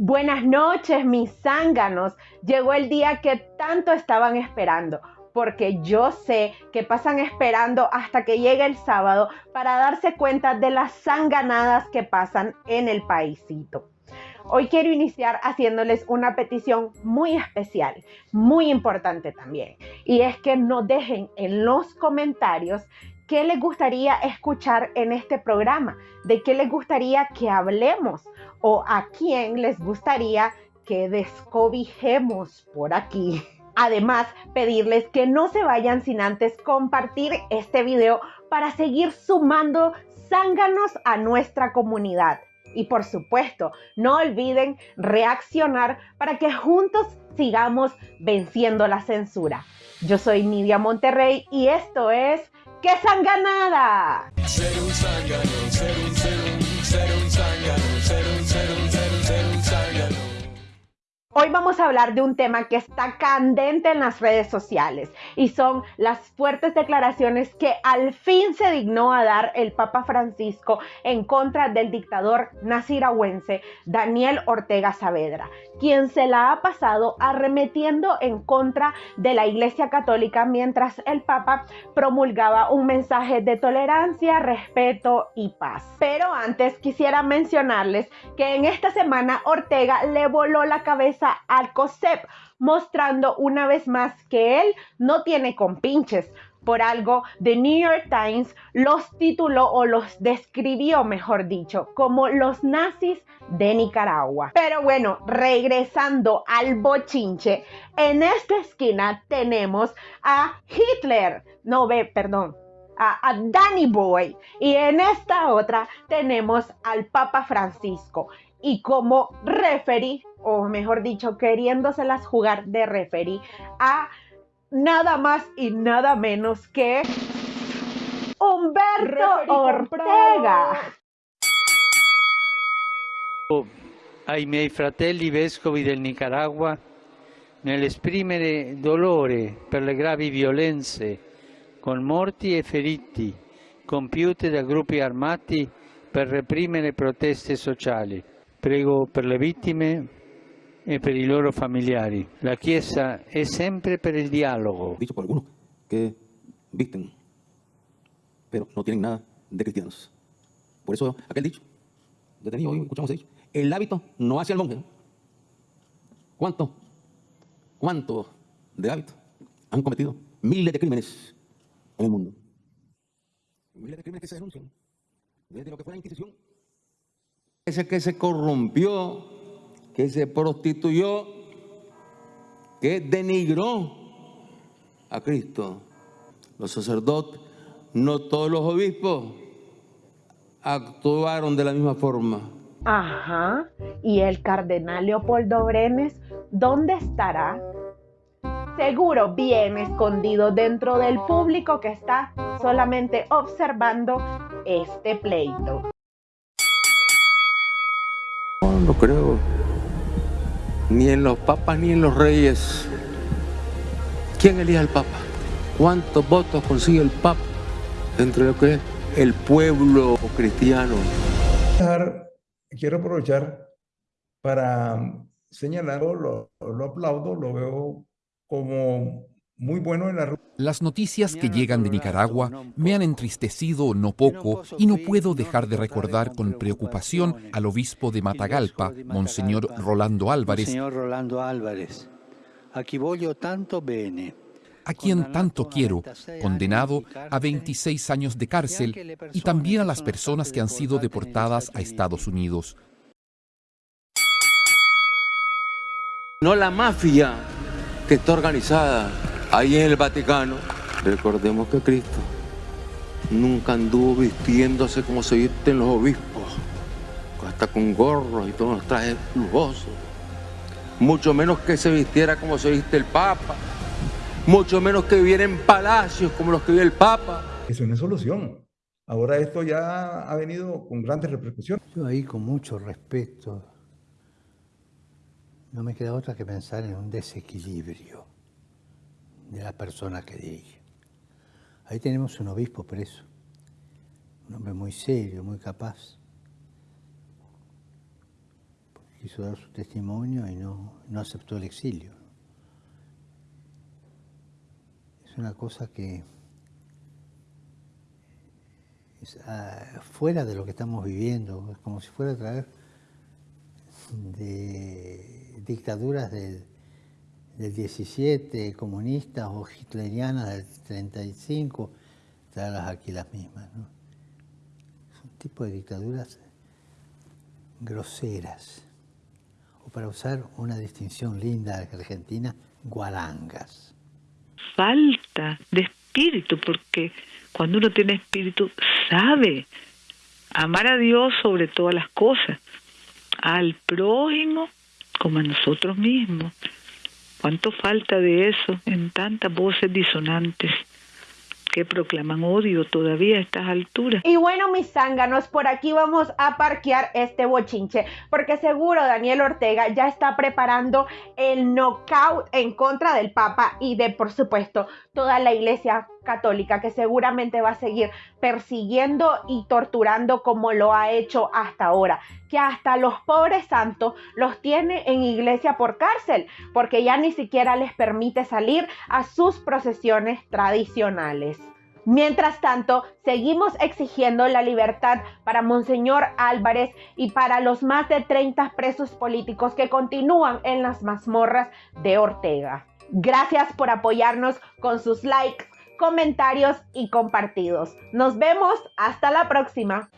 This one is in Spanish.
Buenas noches, mis zánganos. Llegó el día que tanto estaban esperando, porque yo sé que pasan esperando hasta que llegue el sábado para darse cuenta de las zanganadas que pasan en el paisito. Hoy quiero iniciar haciéndoles una petición muy especial, muy importante también, y es que no dejen en los comentarios qué les gustaría escuchar en este programa, de qué les gustaría que hablemos o a quién les gustaría que descobijemos por aquí. Además, pedirles que no se vayan sin antes compartir este video para seguir sumando zánganos a nuestra comunidad. Y por supuesto, no olviden reaccionar para que juntos sigamos venciendo la censura. Yo soy Nidia Monterrey y esto es ¡Qué sanganada! Hoy vamos a hablar de un tema que está candente en las redes sociales y son las fuertes declaraciones que al fin se dignó a dar el Papa Francisco en contra del dictador nasirahuense Daniel Ortega Saavedra, quien se la ha pasado arremetiendo en contra de la Iglesia Católica mientras el Papa promulgaba un mensaje de tolerancia, respeto y paz. Pero antes quisiera mencionarles que en esta semana Ortega le voló la cabeza al COSEP, mostrando una vez más que él no tiene compinches. Por algo, The New York Times los tituló o los describió, mejor dicho, como los nazis de Nicaragua. Pero bueno, regresando al bochinche, en esta esquina tenemos a Hitler, no ve, perdón, a, Danny Boy. Y en esta otra tenemos al Papa Francisco. Y como referee o mejor dicho, queriéndoselas jugar de referee a nada más y nada menos que Humberto Ortega. Ai miei fratelli vescovi del Nicaragua, nell'esprimere dolore per le gravi violenze con morti e feriti compiute da gruppi armati per reprimere proteste sociali. Prego per le vittime e per i loro familiari. La Chiesa è sempre per il dialogo. Dicho por algunos que visten, pero no tienen nada de cristianos. Por eso aquel dicho, detenido hoy escuchamos ese dicho, el hábito no hace al monje. ¿Cuánto? ¿Cuánto de hábito han cometido miles de crímenes en el mundo? Miles de crímenes que se denuncian desde lo que fue la Inquisición. Ese que se corrompió que se prostituyó, que denigró a Cristo. Los sacerdotes, no todos los obispos, actuaron de la misma forma. Ajá. ¿Y el cardenal Leopoldo Brenes dónde estará? Seguro bien escondido dentro del público que está solamente observando este pleito. No, no creo ni en los papas ni en los reyes. ¿Quién elige al papa? ¿Cuántos votos consigue el papa entre lo que es el pueblo cristiano? Quiero aprovechar para señalarlo, lo, lo aplaudo, lo veo como muy bueno en la... Las noticias que llegan de Nicaragua me han entristecido no poco y no puedo dejar de recordar con preocupación al obispo de Matagalpa, Monseñor Rolando Álvarez, a quien tanto quiero, condenado a 26 años de cárcel, y también a las personas que han sido deportadas a Estados Unidos. No la mafia que está organizada Ahí en el Vaticano, recordemos que Cristo nunca anduvo vistiéndose como se visten los obispos, hasta con gorros y todos los trajes lujosos. Mucho menos que se vistiera como se viste el Papa, mucho menos que viviera en palacios como los que vive el Papa. Eso no es solución. Ahora esto ya ha venido con grandes repercusiones. Yo ahí con mucho respeto, no me queda otra que pensar en un desequilibrio de la persona que dirige. Ahí tenemos un obispo preso, un hombre muy serio, muy capaz. quiso dar su testimonio y no, no aceptó el exilio. Es una cosa que es ah, fuera de lo que estamos viviendo, es como si fuera a traer de dictaduras del, del 17, comunistas o hitlerianas del 35, traerlas aquí las mismas. ¿no? Es un tipo de dictaduras groseras, o para usar una distinción linda de Argentina, guarangas. Falta de espíritu, porque cuando uno tiene espíritu sabe amar a Dios sobre todas las cosas, al prójimo como a nosotros mismos. ¿Cuánto falta de eso en tantas voces disonantes? que proclaman odio todavía a estas alturas. Y bueno, mis zánganos, por aquí vamos a parquear este bochinche, porque seguro Daniel Ortega ya está preparando el knockout en contra del Papa y de, por supuesto, toda la iglesia católica que seguramente va a seguir persiguiendo y torturando como lo ha hecho hasta ahora, que hasta los pobres santos los tiene en iglesia por cárcel, porque ya ni siquiera les permite salir a sus procesiones tradicionales. Mientras tanto, seguimos exigiendo la libertad para Monseñor Álvarez y para los más de 30 presos políticos que continúan en las mazmorras de Ortega. Gracias por apoyarnos con sus likes, comentarios y compartidos. Nos vemos hasta la próxima.